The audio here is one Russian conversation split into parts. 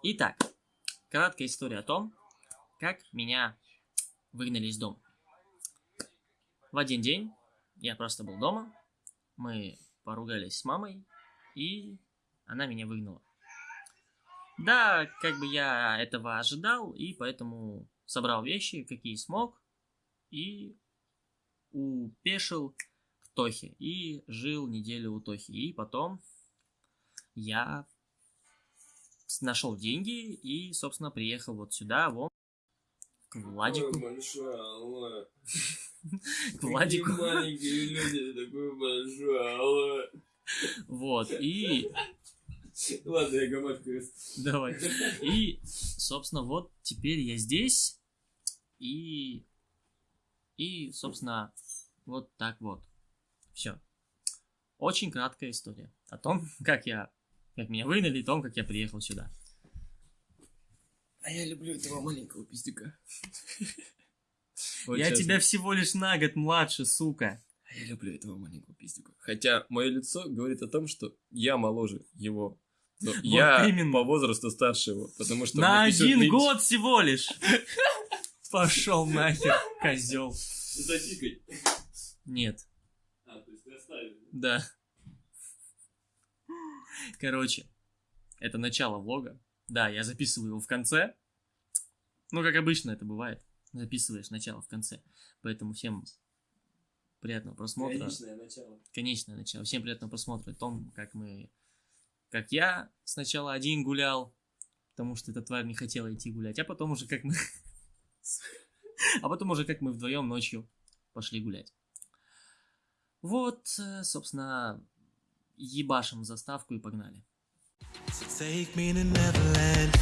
Итак, краткая история о том, как меня выгнали из дома. В один день я просто был дома, мы поругались с мамой, и она меня выгнала. Да, как бы я этого ожидал, и поэтому собрал вещи, какие смог, и упешил к Тохе, и жил неделю у Тохи. И потом я нашел деньги и, собственно, приехал вот сюда, вот, к Владику. Ой, большое, алло. К Владику. Такие маленькие люди, такой большой, алло. Вот, и Ладно, я гамашкаюсь. Давай. И, собственно, вот теперь я здесь. И, и, собственно, вот так вот. Все. Очень краткая история о том, как я, как меня выгнали, и том, как я приехал сюда. А я люблю этого маленького пиздюка. Вот я тебя всего лишь на год младше, сука. А я люблю этого маленького пиздюка. Хотя мое лицо говорит о том, что я моложе его. Но я именно. по возрасту старше его, потому что... На один меньше. год всего лишь. Пошел нахер, козел. Запикай. Нет, А, то есть ты оставил. да. Короче, это начало влога. Да, я записываю его в конце. Ну, как обычно это бывает. Записываешь начало в конце. Поэтому всем приятного просмотра. Конечное начало. конечное начало. Всем приятного просмотра о том, как мы... Как я сначала один гулял, потому что эта тварь не хотела идти гулять, а потом уже как мы... А потом уже как мы вдвоем ночью пошли гулять. Вот, э, собственно, ебашим заставку и погнали. Take me to Neverland.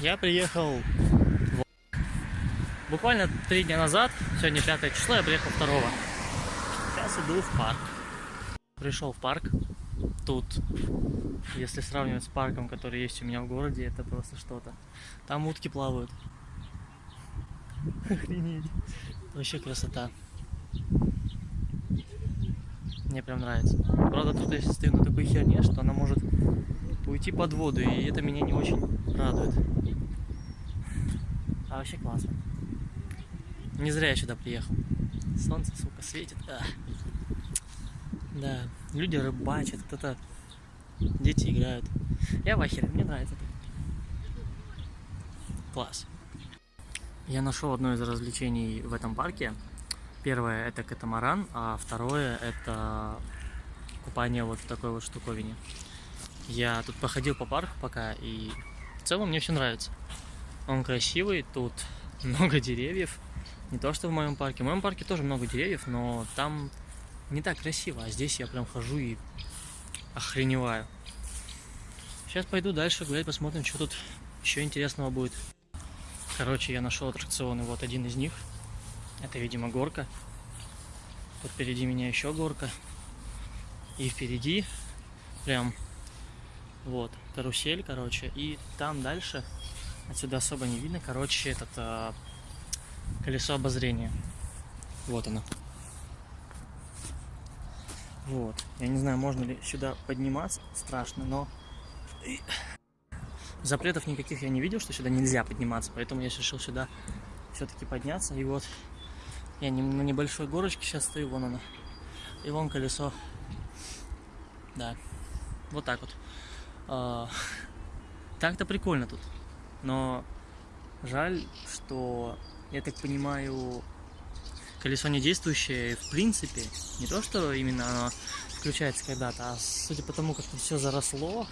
Я приехал в... буквально три дня назад, сегодня 5 число, я приехал 2 Сейчас иду в парк. Пришел в парк. Тут, если сравнивать с парком, который есть у меня в городе, это просто что-то. Там утки плавают. Охренеть. Вообще красота. Мне прям нравится. Правда, тут я стою на такой херне, что она может уйти под воду, и это меня не очень радует. А вообще классно. Не зря я сюда приехал. Солнце, сука, светит. А. Да, люди рыбачат, кто-то... Дети играют. Я в ахере, мне нравится. Класс. Я нашел одно из развлечений в этом парке. Первое это катамаран, а второе это купание вот в такой вот штуковине. Я тут походил по парку пока, и в целом мне все нравится. Он красивый, тут много деревьев. Не то, что в моем парке. В моем парке тоже много деревьев, но там не так красиво. А здесь я прям хожу и охреневаю. Сейчас пойду дальше гулять, посмотрим, что тут еще интересного будет. Короче, я нашел аттракционы. Вот один из них. Это, видимо, горка. Тут впереди меня еще горка. И впереди прям вот карусель, короче. И там дальше, отсюда особо не видно, короче, этот а, колесо обозрения. Вот оно. Вот. Я не знаю, можно ли сюда подниматься. Страшно, но... Запретов никаких я не видел, что сюда нельзя подниматься. Поэтому я решил сюда все-таки подняться. И вот я на небольшой горочке сейчас стою, вон она. И вон колесо. Да. Вот так вот. А, Так-то прикольно тут. Но жаль, что, я так понимаю, колесо не действующее, в принципе, не то, что именно оно включается когда-то, а судя по тому, как тут все заросло,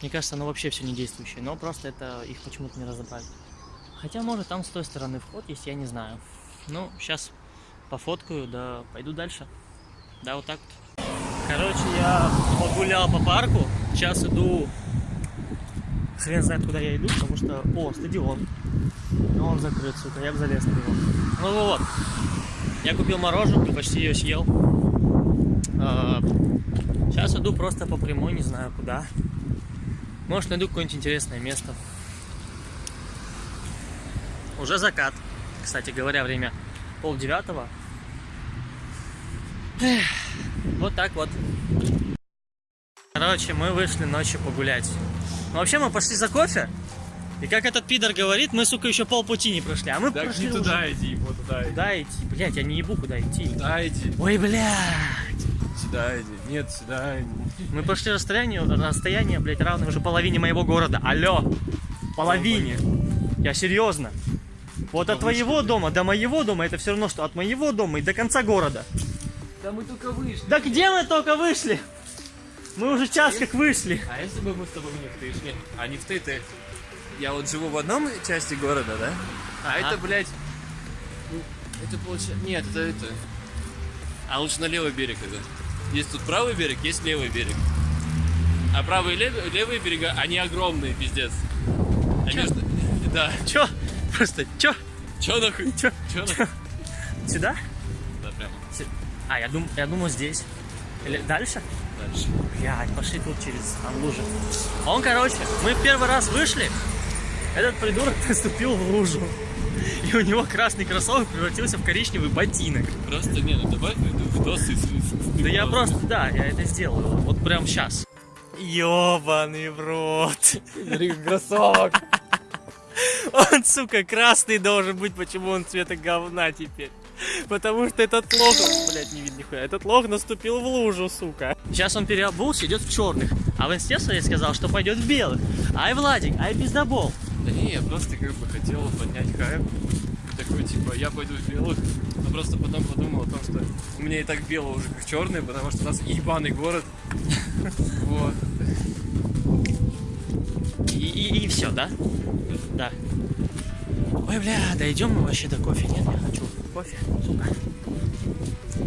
мне кажется, оно вообще все не действующее, но просто это их почему-то не разобрали. Хотя, может, там с той стороны вход есть, я не знаю. Ну, сейчас пофоткаю, да пойду дальше. Да, вот так вот. Короче, я погулял по парку, сейчас иду Хрен знает, куда я иду, потому что... О, стадион. Но он закрыт, сука, я бы залез на него. Ну вот. Я купил мороженку, почти ее съел. сейчас иду просто по прямой, не знаю куда. Может, найду какое-нибудь интересное место. Уже закат. Кстати говоря, время пол девятого. Эх, Вот так вот. Короче, мы вышли ночью погулять. Ну, вообще, мы пошли за кофе. И как этот пидор говорит, мы, сука, еще полпути не прошли. А мы Так прошли не уже. туда иди, вот туда иди. Куда идти? Блять, я не ебу, куда идти. Туда иди, Ой, блядь. сюда иди. Нет, сюда иди. Мы прошли расстояние, расстояние, блядь, равное уже половине моего города. Алло. Половине. Я серьезно. Вот от твоего дома до моего дома это все равно, что от моего дома и до конца города. Да мы только вышли. Да где мы только вышли? Мы уже час как вышли. А если бы мы с тобой не в ты шли? А не в ты, ты. Я вот живу в одном части города, да? А Ага. это, блядь, ну, это получается... Нет, это это... А лучше на левый берег это. Есть тут правый берег, есть левый берег. А правый и левый, левые берега, они огромные, пиздец. А между... Да. Чё? Просто чё? Чё нахуй? Чё? Чё нахуй? Сюда? Да, прямо. А, я, дум... я думаю здесь. Или дальше? Дальше. Блядь, пошли тут через там лужи. Он, короче, мы в первый раз вышли, этот придурок наступил в лужу. И у него красный кроссовок превратился в коричневый ботинок. Просто, не, ну добавь видос и... Да я просто, да, я это сделаю. Вот прям сейчас. Ёбаный в рот. Кроссовок. Он, сука, красный должен быть. Почему он цвета говна теперь? Потому что этот лох, блядь, не видно нихуя. Этот лох наступил в лужу, сука. Сейчас он переобулся, идет в черных. А в инсте своей сказал, что пойдет в белых. Ай, Владик, ай, пиздобол. Да не, я просто как бы хотел поднять хайп. Такой, типа, я пойду в белых. Но просто потом подумал о том, что у меня и так бело уже как черный, потому что у нас ебаный город. Вот. И, и, все, да? Да. Ой, бля, дойдем мы вообще до кофе. Нет, я хочу кофе, сука.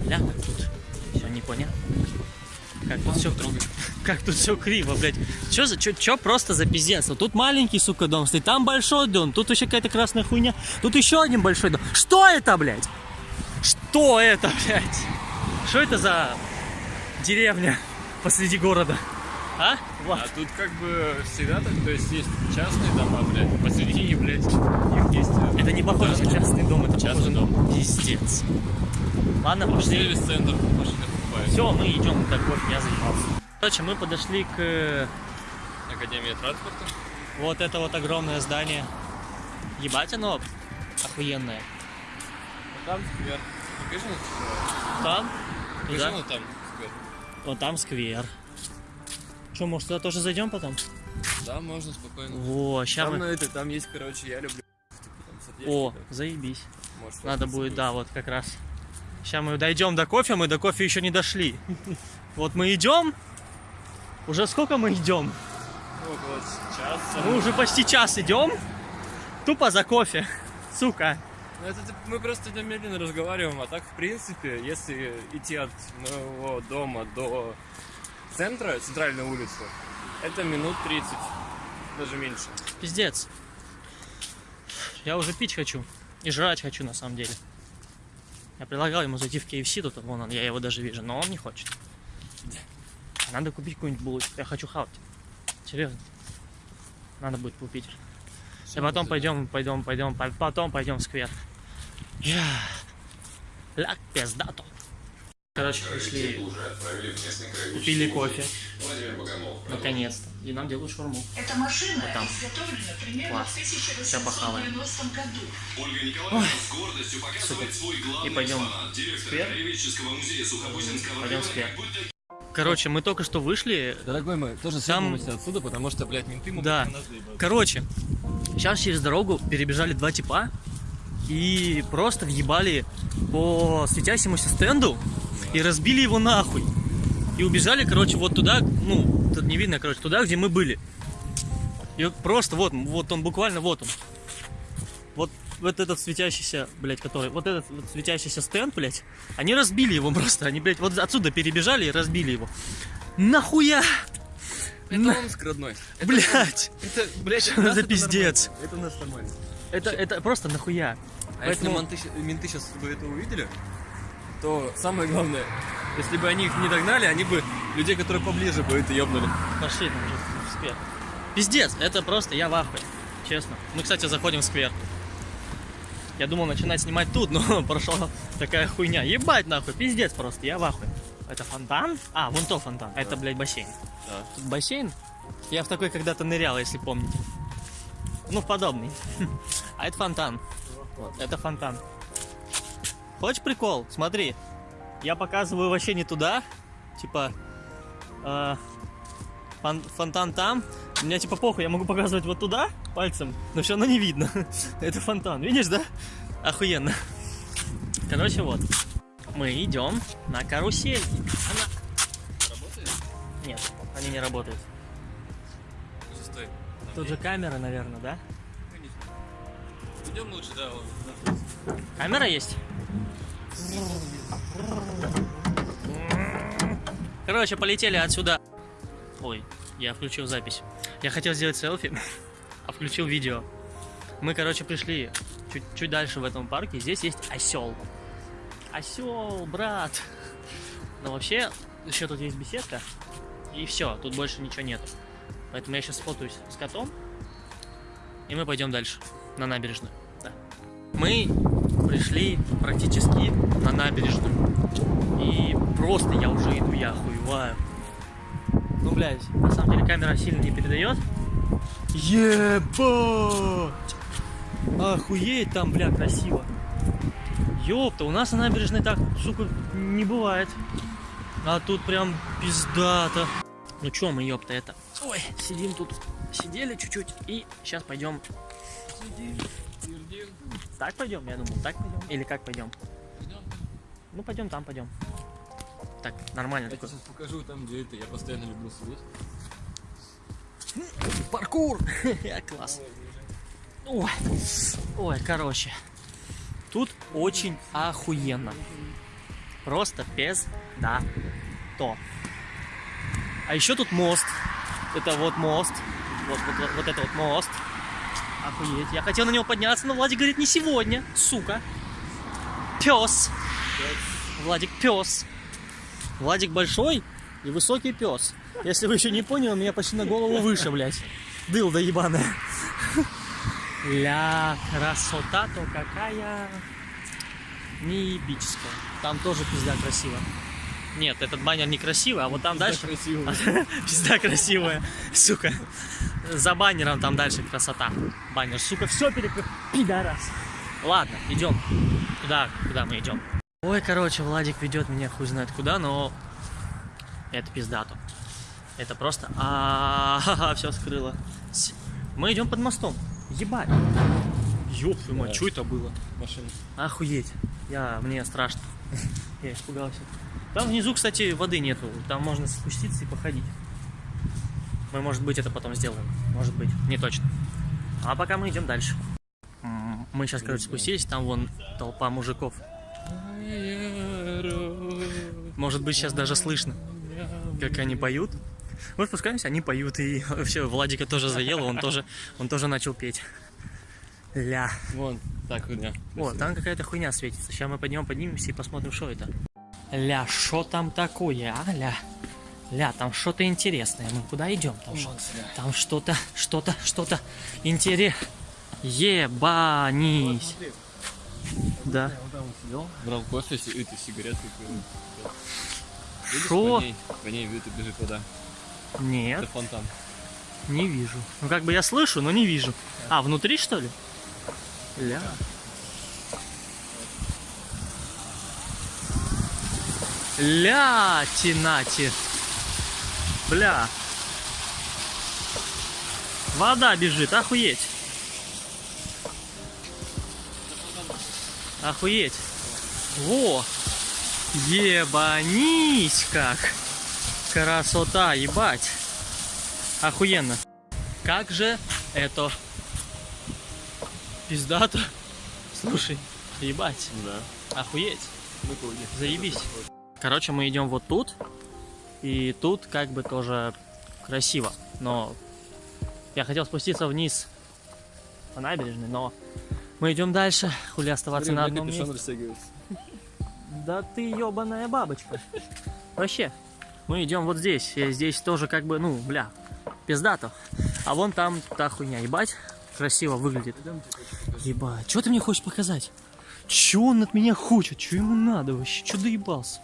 Бля, как тут все непонятно. Как тут все Как тут все криво, блядь. Чё за, чё, чё просто за пиздец? Вот тут маленький, сука, дом стоит, там большой дом, тут еще какая-то красная хуйня, тут еще один большой дом. Что это, блядь? Что это, блядь? Что это за деревня посреди города? А? Влад? А тут как бы всегда так, то есть есть частные дома, блядь, посередине, блядь, их есть... э, Это не похоже на частный дом, это Частный похоже на пиздец. Ладно, пошли. Сервис-центр машины покупают. Все, мы идем до кофе, я заебался. Короче, мы подошли к э, Академия транспорта. вот это вот огромное здание. Ебать оно охуенное. А там сквер. Покажи, типа, Там? покажи, ну, там сквер. Вот там сквер. Что, может, туда тоже зайдем потом? Да, можно спокойно. Во, ща Там, мы... это, там есть, короче, я люблю. Типа, О, да. заебись. Можешь Надо будет, да, вот как раз. Сейчас мы дойдем до кофе, мы до кофе еще не дошли. Вот мы идем. Уже сколько мы идем? Около часа. Мы уже почти час идем. Тупо за кофе. Сука. Ну, это мы просто идем медленно разговариваем, а так, в принципе, если идти от моего дома до центра, центральной улицы, это минут 30, даже меньше. Пиздец. Я уже пить хочу. И жрать хочу, на самом деле. Я предлагал ему зайти в KFC, тут вон он, я его даже вижу, но он не хочет. Надо купить какую-нибудь булочку. Я хочу хавать. Серьезно. Надо будет купить. И потом пойдем, пойдем, пойдем, по- потом пойдем в сквер. Я. Ляг пиздато. Короче, пришли, купили кофе. Наконец-то. И нам делают шаурму. Эта машина Вот там. изготовлена примерно Класс. в Ща похаваем. 1890 году. Ольга Николаевна с гордостью показывает свой главный И пойдем экспонат. Директор сквер. Краеведческого музея Сухобузинского Пойдем в района. Короче, мы только что вышли. Дорогой мой, тоже Там- отсюда, потому что, блядь, менты могут Да. на нас заебаться. Короче, сейчас через дорогу перебежали два типа и просто въебали по светящемуся стенду и разбили его нахуй. И убежали, короче, вот туда, ну, тут не видно, короче, туда, где мы были. И просто вот, вот он, буквально вот он. Вот, вот этот светящийся, блядь, который, вот этот вот светящийся стенд, блядь, они разбили его просто, они, блядь, вот отсюда перебежали и разбили его. Нахуя? Это На- Омск, родной. Это, Блядь! это, блядь, Что за это пиздец? Это у нас нормально. Это, это просто нахуя? А Поэтому- если менты, менты сейчас бы это увидели, то самое главное, если бы они их не догнали, они бы людей, которые поближе бы это ёбнули. Пошли там уже в сквер. Пиздец, это просто я в ахуе. Честно. Мы, кстати, заходим в сквер. Я думал начинать снимать тут, но прошла такая хуйня. Ебать нахуй, пиздец просто, я в ахуе. Это фонтан? А, вон то фонтан. А Это, блядь, бассейн. Да. Тут бассейн? Я в такой когда-то нырял, если помните. Ну, подобный. А это фонтан. Это фонтан. Хочешь прикол? Смотри. Я показываю вообще не туда. Типа... э, фон- фонтан там. Меня типа похуй, я могу показывать вот туда пальцем, но все равно не видно. Это фонтан. Видишь, да? Охуенно. Короче, вот. Мы идем на карусельки. Она... Работает? Нет, они не работают. Стой. Тут же камера, наверное, да? Идем лучше, да, вон. Камера есть? Короче, полетели отсюда. Ой, я включил запись. Я хотел сделать селфи, а включил видео. Мы, короче, пришли чуть, чуть дальше в этом парке. Здесь есть осел. Осел, брат. Но вообще, еще тут есть беседка. И все, тут больше ничего нету. Поэтому я сейчас сфотаюсь с котом. И мы пойдем дальше, на набережную. Да. Мы пришли практически на набережную. И просто я уже иду, я охуеваю. Ну, блядь, на самом деле камера сильно не передает. Ебать! Охуеть там, бля, красиво. Ёпта, у нас на набережной так, сука, не бывает. А тут прям пиздато. Ну чё мы, ёпта, это? Ой, сидим тут, сидели чуть-чуть и сейчас пойдем. Так пойдем, я думал, так пойдем. Или как пойдем? Ну пойдем там, пойдем. Так, нормально. Я такой. сейчас покажу там, где это. Я постоянно люблю сидеть. Паркур! Класс. Ой, ой, короче. Тут очень охуенно. Просто без да то. А еще тут мост. Это вот мост. Вот, вот, вот, вот это вот мост. Охуеть. Я хотел на него подняться, но Владик говорит, не сегодня, сука. Пес. Владик пес. Владик большой и высокий пес. Если вы еще не поняли, у меня почти на голову выше, блядь. Дылда ебаная. Ля, красота-то какая неебическая. Там тоже пизда красиво. Нет, этот баннер не красивый, а вот там дальше... красиво. Пизда красивая, сука. За баннером там дальше красота. Баннер, сука, все перекрыл. Пидорас. Ладно, идем. Куда, куда мы идем? Ой, короче, Владик ведет меня хуй знает куда, но это пиздато. Это просто... А, все скрыло. С- Мы идем под мостом. Ебать. Ёб твою мать, что это было? Машина. Охуеть. Я, мне страшно. Я испугался. Там внизу, кстати, воды нету. Там можно спуститься и походить. Мы, может быть, это потом сделаем. Может быть, не точно. А пока мы идем дальше. Мы сейчас, короче, спустились, там вон толпа мужиков. Может быть, сейчас даже слышно, как они поют. Мы спускаемся, они поют, и вообще Владика тоже заело, он тоже, он тоже начал петь. Ля. Вон, так хуйня. О, там какая-то хуйня светится. Сейчас мы поднимем, поднимемся и посмотрим, что это. Ля, что там такое, а, ля? Ля, там что-то интересное. Мы куда идем? Там, шо- там что-то, что-то, что-то интересное. Ебанись. Да. Он там сидел, брал кофе, си- эти сигареты. курил. Шо? по ней, по ней видно, бежит вода. Это Нет, фонтан. не вижу. Ну как бы я слышу, но не вижу. А, внутри что ли? Ля. Ля, тинати. Бля. Вода бежит, охуеть. Охуеть. Во. Ебанись как. Красота, ебать. Охуенно. Как же это пиздато. Слушай, ебать. Да. Охуеть. Заебись. Короче, мы идем вот тут. И тут как бы тоже красиво. Но я хотел спуститься вниз по набережной, но мы идем дальше. Хули оставаться на одном месте. растягивается. Да ты ебаная бабочка. Вообще, мы идем вот здесь. И здесь тоже как бы, ну, бля, пиздато. А вон там та хуйня, ебать. красиво выглядит. Ебать, что ты мне хочешь показать? Че он от меня хочет? Че ему надо вообще? Че доебался?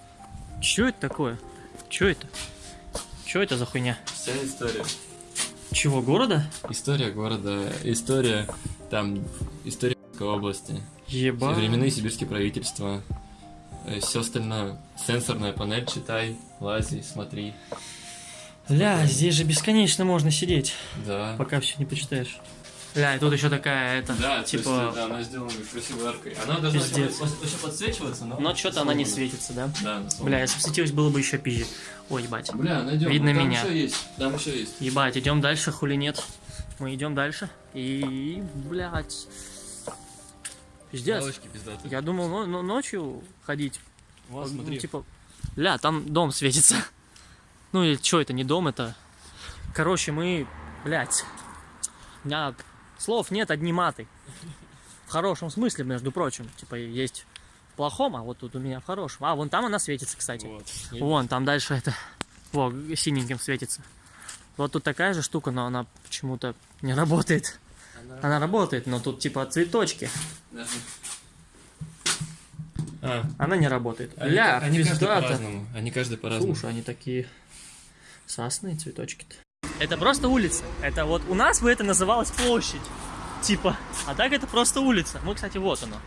Че это такое? Че это? Че это за хуйня? Вся история. Чего, города? История города, история там, история области. Ебать. Временные сибирские правительства. Все остальное. Сенсорная панель, читай, лази, смотри. Ля, здесь же бесконечно можно сидеть, Да. пока все не почитаешь. Ля, и тут еще такая, это, Да, типа... то есть, да, она сделана красивой аркой. Она должна Пиздец. вообще подсвечиваться, но... Но что-то она не светится, да? Да. Бля, если бы светилась, было бы еще пизже. Ой, ебать. Бля, найдем. Видно там меня. Еще есть. Там еще есть. Ебать, идем дальше, хули нет. Мы идем дальше. И, блядь. Пиздец. Я думал но- но- ночью ходить. Вот, Ну, смотри. типа, ля, там дом светится. Ну или что это, не дом, это... Короче, мы, блядь, у меня слов нет, одни маты. В хорошем смысле, между прочим. Типа, есть в плохом, а вот тут у меня в хорошем. А, вон там она светится, кстати. Вот. Вон, там дальше это, во, синеньким светится. Вот тут такая же штука, но она почему-то не работает. Она работает, но тут типа цветочки. А, Она не работает. они, Ля, они каждый по-разному. Они каждый по-разному. Слушай, они такие сасные цветочки-то. Это просто улица. Это вот у нас бы это называлось площадь. Типа. А так это просто улица. Ну, кстати, вот оно.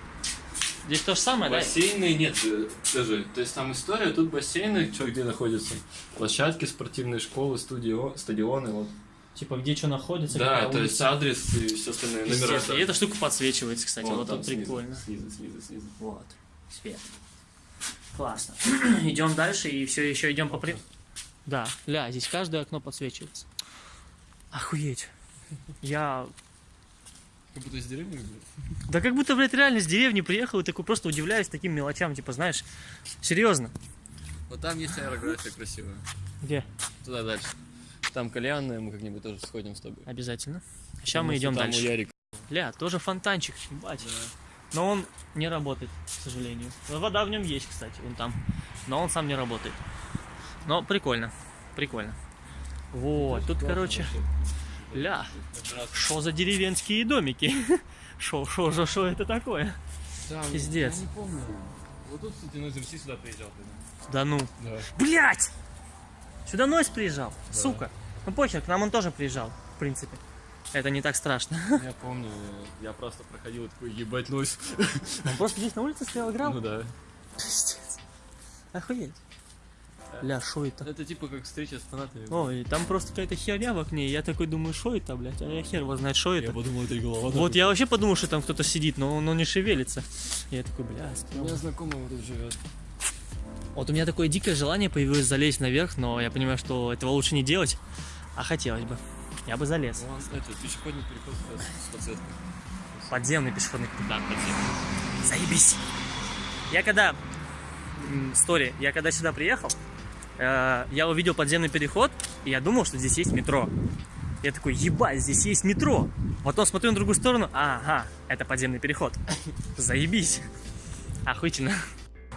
Здесь то же самое, да? Бассейны нет э, даже. То есть там история, тут бассейны, что где находятся. Площадки, спортивные школы, студио, стадионы, вот. Типа, где что находится, Да, то улица. есть адрес и все остальное, номера. Естественно. И эта штука подсвечивается, кстати. Вон вот там тут снизу, прикольно. Снизу, снизу, снизу. Вот. Свет. Классно. идем дальше и все еще идем по при... Да, ля, здесь каждое окно подсвечивается. Охуеть. Я... Как будто из деревни, блядь. Да как будто, блядь, реально с деревни приехал и такой просто удивляюсь таким мелочам, типа, знаешь, серьезно. Вот там есть аэрография красивая. Где? Туда дальше. Там кальянная, мы как-нибудь тоже сходим с тобой. Обязательно. Сейчас мы идем дальше. у Ярика. Ля, тоже фонтанчик, ебать. Но он не работает, к сожалению. Вода в нем есть, кстати, вон там. Но он сам не работает. Но прикольно, прикольно. Вот, тут, короче, ля, что за деревенские домики? Шо, шо, шо, шо это такое? Пиздец. Я не помню. Вот тут, кстати, Нойз МС сюда приезжал. Да ну. Да. Блять! Сюда Нойс приезжал, сука. Ну похер, к нам он тоже приезжал, в принципе. Это не так страшно. Я помню, я просто проходил и такой, ебать, Нойз. Он просто здесь на улице стоял, играл. Ну да. Пиздец. Охуеть. Ля, шо это? Это типа как встреча с фанатами. Ой, там просто какая-то херня в окне. Я такой думаю, что это, блядь? А я хер его знает, что это. подумал, это голова. Вот я вообще подумал, что там кто-то сидит, но он не шевелится. Я такой, бля, У меня знакомый вот тут живет. Вот у меня такое дикое желание появилось залезть наверх, но я понимаю, что этого лучше не делать. А хотелось бы. Я бы залез. Вон, это пешеходный переход с- с подсветкой. Подземный пешеходный Да, подземный. Заебись. Я когда... Стори, я когда сюда приехал, э, я увидел подземный переход, и я думал, что здесь есть метро. Я такой, ебать, здесь есть метро. Потом смотрю на другую сторону, ага, это подземный переход. Заебись. Охуительно.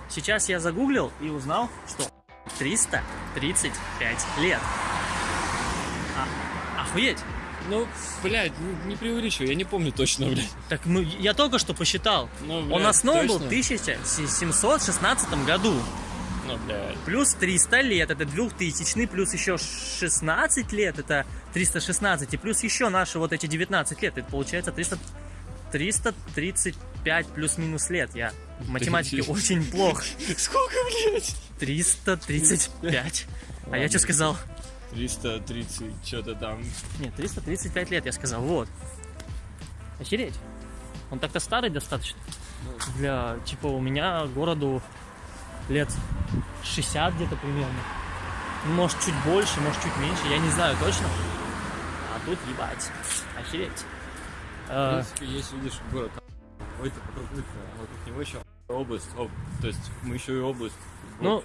Сейчас я загуглил и узнал, что 335 лет. Охуеть. Ну, блядь, не преувеличивай, я не помню точно, блядь. Так ну, я только что посчитал. Ну, Он блядь, основан был в точно? 1716 году. Ну, блядь. Плюс 300 лет, это 2000, плюс еще 16 лет, это 316, и плюс еще наши вот эти 19 лет, это получается 300, 335 плюс-минус лет. Я в математике очень плох. Сколько, блядь? 335. А я что сказал? 330, что-то там. Нет, 335 лет я сказал, вот. Охереть. Он так-то старый достаточно. Для, типа, у меня городу лет 60 где-то примерно. Ну, Может, чуть больше, может, чуть меньше, я не знаю точно. А тут, ебать, охереть. В Э, принципе, есть, видишь, город. Ой, это вокруг него еще область. Об- то есть мы еще и область. Ну.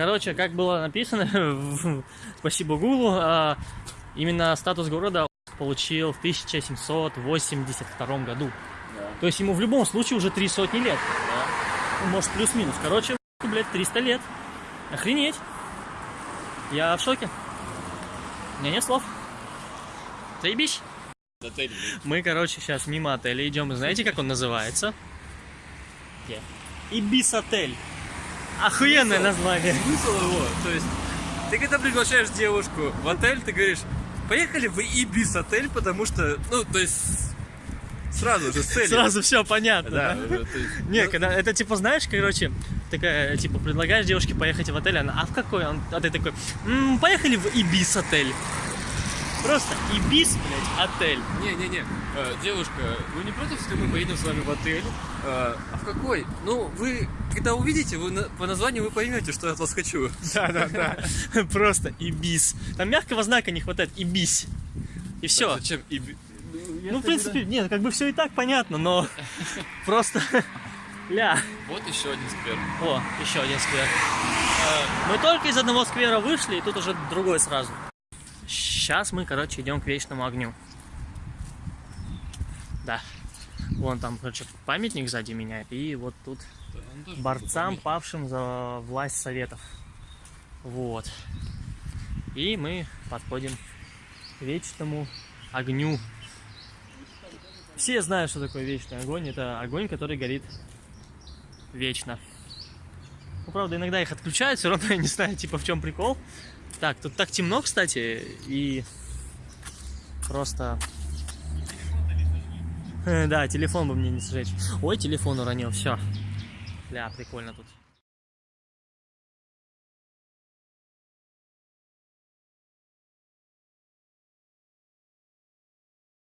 Короче, как было написано, спасибо Гуглу, а, именно статус города получил в 1782 году. Да. То есть ему в любом случае уже три сотни лет. Может, плюс-минус. Короче, блядь, 300 лет. Охренеть. Я в шоке. У меня нет слов. Заебись. Отель. Мы, короче, сейчас мимо отеля идем. И знаете, как он называется? Где? Ибис Охуенное название. Смысл его, то есть, ты когда приглашаешь девушку в отель, ты говоришь, поехали в Ибис отель, потому что, ну, то есть, сразу же с целью. Сразу все понятно. Да, да? уже, есть, Не, ну, когда это типа, знаешь, короче, такая, типа, предлагаешь девушке поехать в отель, она, а в какой? Он, а ты такой, «М, поехали в Ибис отель. Просто Ибис, блядь, отель. Не-не-не, Э, девушка, вы не против, если мы поедем с вами в отель? Э, а в какой? Ну, вы, когда увидите, вы на- по названию вы поймете, что я от вас хочу. Да-да-да. Просто Ибис. Там мягкого знака не хватает. Ибис. И все. Зачем Иби- Ну, в принципе, нет, как бы все и так понятно, но просто... Ля. Вот еще один сквер. О, еще один сквер. Э, Мы только из одного сквера вышли, и тут уже другой сразу. Сейчас мы, короче, идем к вечному огню. Да. Вон там, короче, памятник сзади меня, и вот тут борцам, павшим за власть советов. Вот. И мы подходим к вечному огню. Все знают, что такое вечный огонь. Это огонь, который горит вечно. Ну, правда, иногда их отключают, все равно я не знаю, типа, в чем прикол. Так, тут так темно, кстати, и просто... Да, телефон бы мне не сжечь. Ой, телефон уронил, все. Бля, прикольно тут.